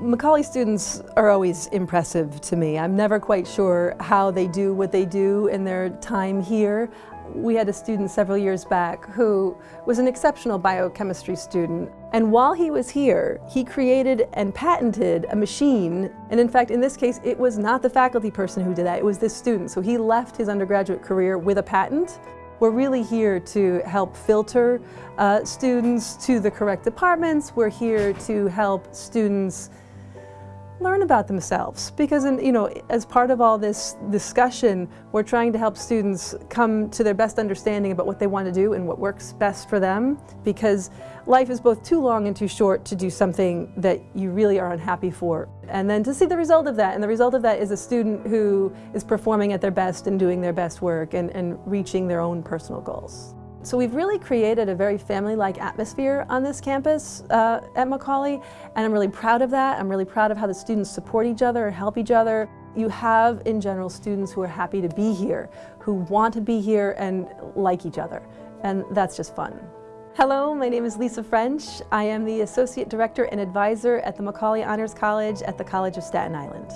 Macaulay students are always impressive to me. I'm never quite sure how they do what they do in their time here. We had a student several years back who was an exceptional biochemistry student. And while he was here, he created and patented a machine. And in fact, in this case, it was not the faculty person who did that, it was this student. So he left his undergraduate career with a patent we're really here to help filter uh, students to the correct departments. We're here to help students learn about themselves. Because in, you know as part of all this discussion we're trying to help students come to their best understanding about what they want to do and what works best for them. Because life is both too long and too short to do something that you really are unhappy for. And then to see the result of that and the result of that is a student who is performing at their best and doing their best work and, and reaching their own personal goals. So we've really created a very family-like atmosphere on this campus uh, at Macaulay, and I'm really proud of that. I'm really proud of how the students support each other, help each other. You have, in general, students who are happy to be here, who want to be here and like each other, and that's just fun. Hello, my name is Lisa French. I am the Associate Director and Advisor at the Macaulay Honors College at the College of Staten Island.